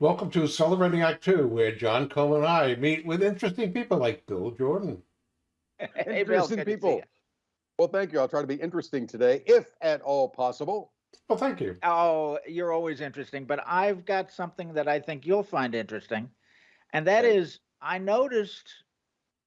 Welcome to Celebrating Act Two, where John Cole and I meet with interesting people like Bill Jordan. Hey, Bill, Interesting good people. Well, thank you. I'll try to be interesting today, if at all possible. Well, thank you. Oh, you're always interesting, but I've got something that I think you'll find interesting, and that Okay. is I noticed,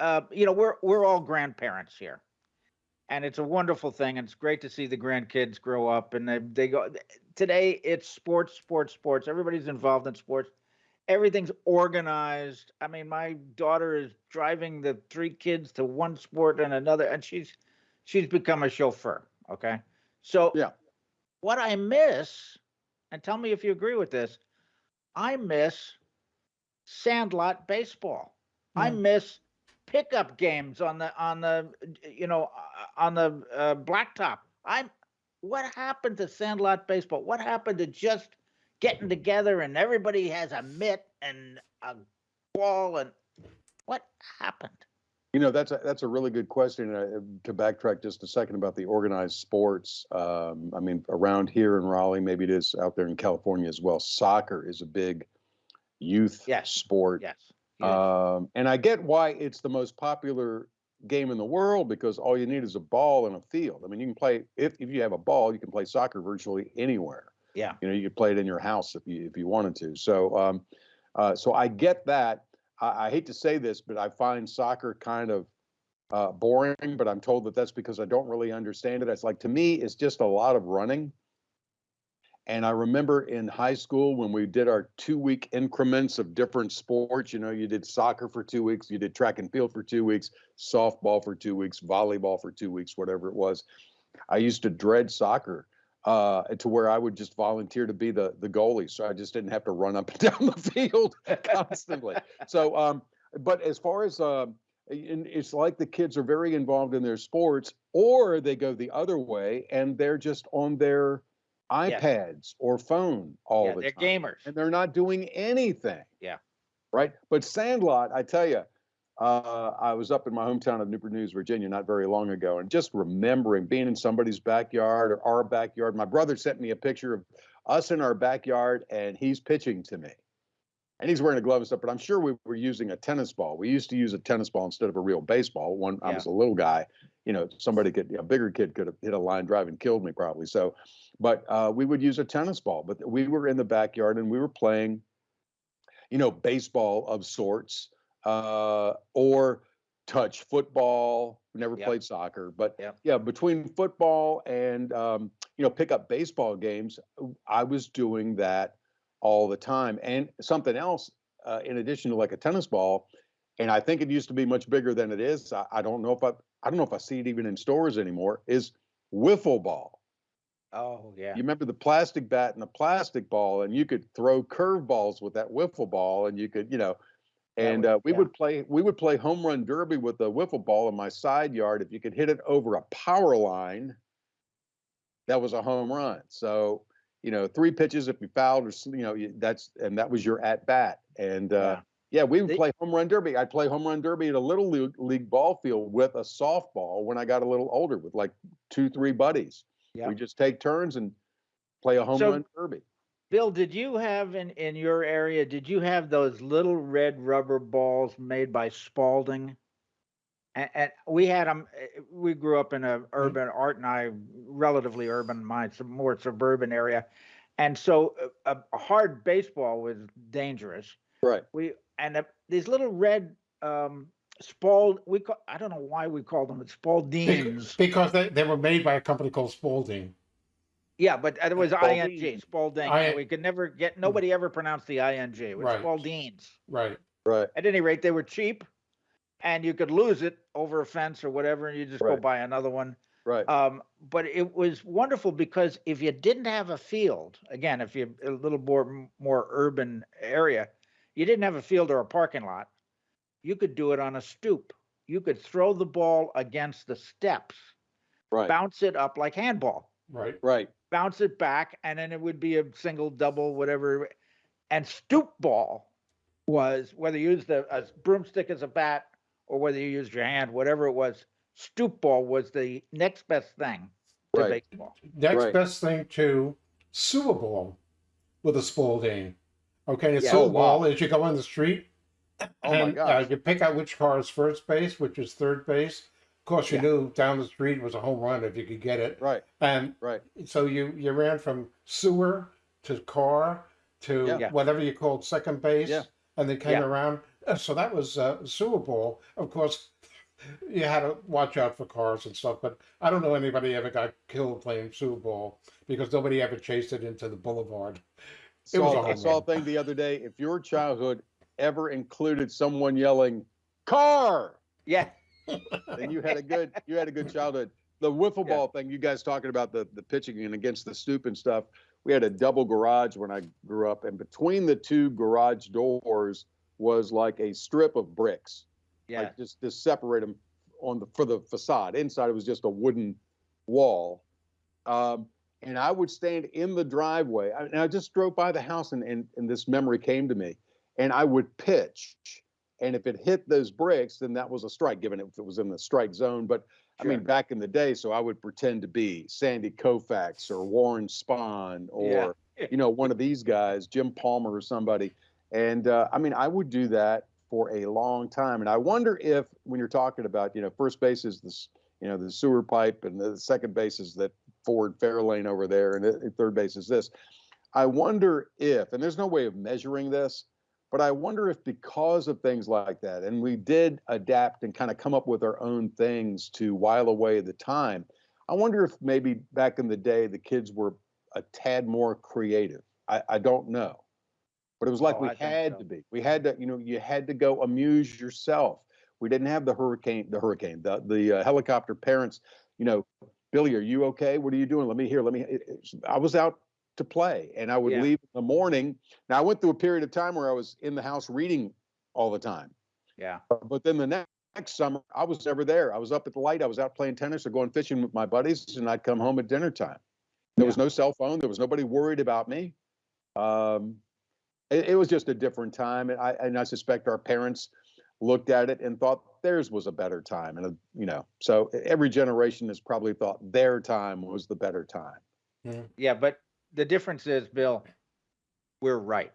uh, you know, we're we're all grandparents here, and it's a wonderful thing, and it's great to see the grandkids grow up, and they they go. Today it's sports, sports, sports. Everybody's involved in sports. Everything's organized. I mean, my daughter is driving the three kids to one sport and another, and she's she's become a chauffeur. Okay, so Yeah. what I miss, and tell me if you agree with this, I miss sandlot baseball. I Mm. miss pickup games on the on the you know uh, on the uh, blacktop. I'm what happened to sandlot baseball? What happened to just getting together and everybody has a mitt and a ball and what happened? You know, that's a that's a really good question. Uh, to backtrack just a second about the organized sports, um, I mean, around here in Raleigh, maybe it is out there in California as well. Soccer is a big youth Yes. sport, Yes. Um, and I get why it's the most popular game in the world because all you need is a ball and a field. I mean, you can play if if you have a ball, you can play soccer virtually anywhere. yeah. you know you could play it in your house if you if you wanted to so um uh so i get that i, I hate to say this but i find soccer kind of uh boring but i'm told that that's because i don't really understand it it's like to me it's just a lot of running and i remember in high school when we did our two week increments of different sports you know you did soccer for two weeks you did track and field for two weeks softball for two weeks volleyball for two weeks whatever it was i used to dread soccer uh, to where I would just volunteer to be the the goalie, so I just didn't have to run up and down the field constantly. so, um, but as far as um, it's like the kids are very involved in their sports, or they go the other way and they're just on their. iPads or phone all yeah, the they're time, gamers. and they're not doing anything. Yeah. Right. But Sandlot, I tell you, uh, I was up in my hometown of Newport News, Virginia, not very long ago, and just remembering being in somebody's backyard or our backyard. My brother sent me a picture of us in our backyard, and he's pitching to me, and he's wearing a glove and stuff. But I'm sure we were using a tennis ball. We used to use a tennis ball instead of a real baseball. When I was a little guy, you know, somebody could, a bigger kid could have hit a line drive and killed me probably. So, but uh, we would use a tennis ball. But we were in the backyard and we were playing, you know, baseball of sorts uh, or touch football. We never Yep. played soccer, but Yep. yeah, between football and um, you know pick up baseball games, I was doing that all the time. And something else, uh, in addition to like a tennis ball, and I think it used to be much bigger than it is. I, I don't know if I I don't know if I see it even in stores anymore. Is wiffle ball. Oh yeah. You remember the plastic bat and the plastic ball, and you could throw curveballs with that wiffle ball, and you could, you know, and uh, we yeah. would play we would play home run derby with the wiffle ball in my side yard. If you could hit it over a power line, that was a home run. So you know, three pitches if you fouled or you know that's and that was your at bat. And uh, yeah, we would play home run derby. I'd play home run derby at a little league, league ball field with a softball when I got a little older with like two three buddies. Yeah. We just take turns and play a home So- run derby. Bill, did you have in in your area? Did you have those little red rubber balls made by Spalding? And, and we had them. We grew up in a urban. Art and I, relatively urban, mine some more suburban area, and so a, a hard baseball was dangerous. Right. We and uh, these little red um, Spald. We call, I don't know why we called them Bec- Spaldings. Because they, they were made by a company called Spalding. Yeah, but it was Spalding. ing Spalding. I- we could never get. Nobody ever pronounced the ing. It was Right. Spaldings. Right. Right. At any rate, they were cheap, and you could lose it over a fence or whatever, and you just go buy another one. Right. Um, but it was wonderful because if you didn't have a field, again, if you're a little more more urban area, you didn't have a field or a parking lot, you could do it on a stoop. You could throw the ball against the steps, right. bounce it up like handball, Right. Right. bounce it back, and then it would be a single, double, whatever. And stoop ball was whether you used a, a broomstick as a bat or whether you used your hand, whatever it was. Stoop ball was the next best thing to Right. baseball. Next Right. best thing to sewer ball with a Spalding. Okay, the Yeah. sewer Oh, wow. Bowl is you go on the street Oh my and uh, gosh. you pick out which car is first base, which is third base. Of course, you Yeah. knew down the street was a home run if you could get it. Right, And right. so you you ran from sewer to car to Yeah. Yeah. whatever you called second base, Yeah. and then came Yeah. around. So that was uh, sewer ball. Of course, you had to watch out for cars and stuff. But I don't know anybody ever got killed playing sewer ball because nobody ever chased it into the boulevard. It was a Saw, I saw a thing the other day. If your childhood ever included someone yelling "car," Yeah. then you had a good you had a good childhood. The wiffle Yeah. ball thing, you guys talking about the the pitching and against the stoop and stuff. We had a double garage when I grew up, and between the two garage doors was like a strip of bricks, Yeah. like just to separate them on the for the facade. Inside it was just a wooden wall. Um, and I would stand in the driveway. I, and I just drove by the house, and, and and this memory came to me. And I would pitch, and if it hit those bricks, then that was a strike, given if it was in the strike zone. But I mean, back in the day, so I would pretend to be Sandy Koufax or Warren Spahn or Yeah. you know one of these guys, Jim Palmer or somebody. And uh, I mean, I would do that for a long time. And I wonder if when you're talking about, you know, first base is this, you know, the sewer pipe, and the second base is that Ford Fairlane over there, and the third base is this. I wonder if, and there's no way of measuring this, but I wonder if because of things like that, and we did adapt and kind of come up with our own things to while away the time. I wonder if maybe back in the day the kids were a tad more creative. I, I don't know. But it was like Oh, we I had so. to be. We had to, you know, you had to go amuse yourself. We didn't have the hurricane, the hurricane, the the uh, helicopter parents. You know, Billy, are you okay? What are you doing? Let me hear. Let me. it- it's- I was out to play, and I would Yeah. leave in the morning. Now I went through a period of time where I was in the house reading all the time. Yeah. But then the next, next summer, I was never there. I was up at the light. I was out playing tennis or going fishing with my buddies, and I'd come home at dinner time. There was no cell phone. There was nobody worried about me. Um, it, it was just a different time, and I and I suspect our parents looked at it and thought theirs was a better time, and uh, you know, so every generation has probably thought their time was the better time. Yeah. But the difference is, Bill, we're right.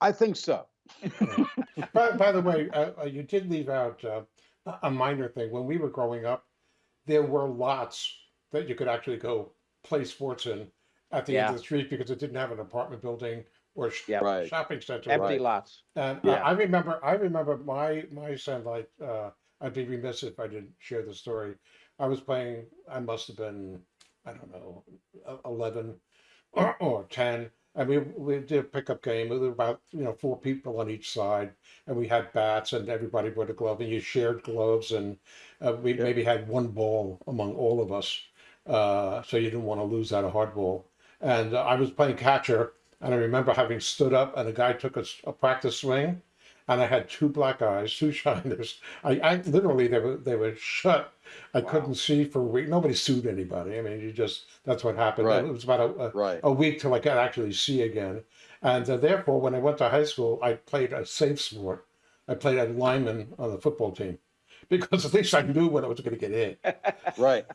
I think so. by, by the way, uh, uh, you did leave out uh, a- a minor thing. When we were growing up, there were lots that you could actually go play sports in at the end of the street because it didn't have an apartment building or Yeah. Right. shopping center. Empty Right. lots. And Yeah. I, I remember, I remember my my son. Like, uh, I'd be remiss if I didn't share the story. I was playing. I must have been, I don't know, eleven or, or ten, and we we did a pickup game. There were about you know four people on each side, and we had bats, and everybody wore a glove, and you shared gloves, and uh, we Yeah. maybe had one ball among all of us, uh, so you didn't want to lose out a hard ball. And uh, I was playing catcher, and I remember having stood up, and a guy took a practice swing, and I had two black eyes, two shiners. I, I literally they were they were shut. I Wow. couldn't see for a week. Nobody sued anybody. I mean, you just that's what happened. Right. It was about a, a, Right. a week till I could actually see again. And uh, therefore, when I went to high school, I played a safe sport. I played a lineman on the football team because at least I knew when I was going to get hit. Right.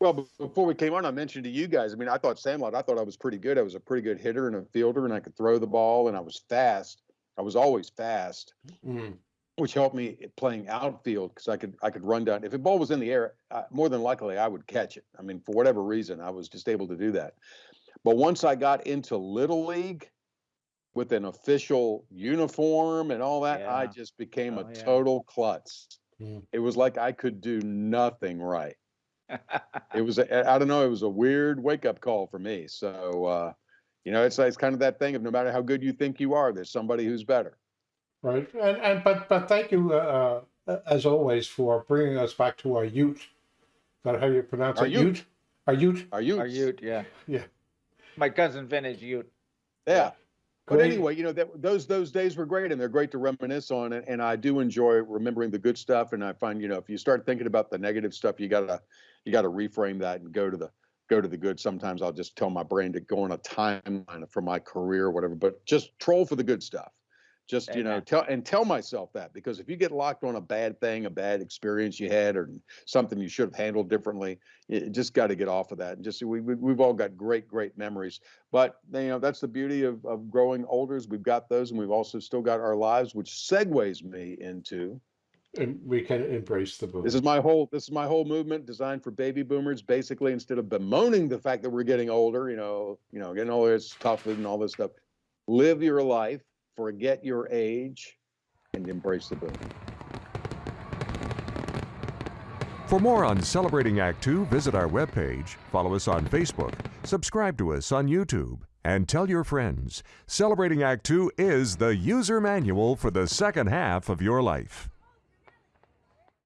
Well, before we came on, I mentioned to you guys. I mean, I thought Sandlot. I thought I was pretty good. I was a pretty good hitter and a fielder, and I could throw the ball, and I was fast. I was always fast, Mm. which helped me playing outfield because I could I could run down. If a ball was in the air, uh, more than likely I would catch it. I mean, for whatever reason, I was just able to do that. But once I got into little league with an official uniform and all that, I just became Oh, a yeah. total klutz. Mm. It was like I could do nothing right it was a, I don't know it was a weird wake up call for me so uh you know it's it's kind of that thing of no matter how good you think you are there's somebody who's better Right. And and but but thank you uh, uh, as always for bringing us back to our Ute. Is that how you pronounce Our it? Ute. Ute. Our Ute. are you Are you? Yeah. Yeah. My cousin Vintage Ute. yeah but Great. anyway you know that those those days were great and they're great to reminisce on and, and i do enjoy remembering the good stuff and i find you know if you start thinking about the negative stuff you gotta you gotta reframe that and go to the go to the good sometimes i'll just tell my brain to go on a timeline for my career or whatever but just troll for the good stuff Just, you know, tell, and tell myself that, because if you get locked on a bad thing, a bad experience you had, or something you should have handled differently, you you just got to get off of that. And just, we, we, we've all got great, great memories. But, you know, that's the beauty of, of growing older is we've got those and we've also still got our lives, which segues me into, And we can embrace the boom. this is my whole, this is my whole movement designed for baby boomers. Basically, instead of bemoaning the fact that we're getting older, you know, you know, getting older, it's tough and all this stuff. Live your life, forget your age, and embrace the boom. For more on Celebrating Act Two, visit our webpage, follow us on Facebook, subscribe to us on YouTube, and tell your friends. Celebrating Act Two is the user manual for the second half of your life.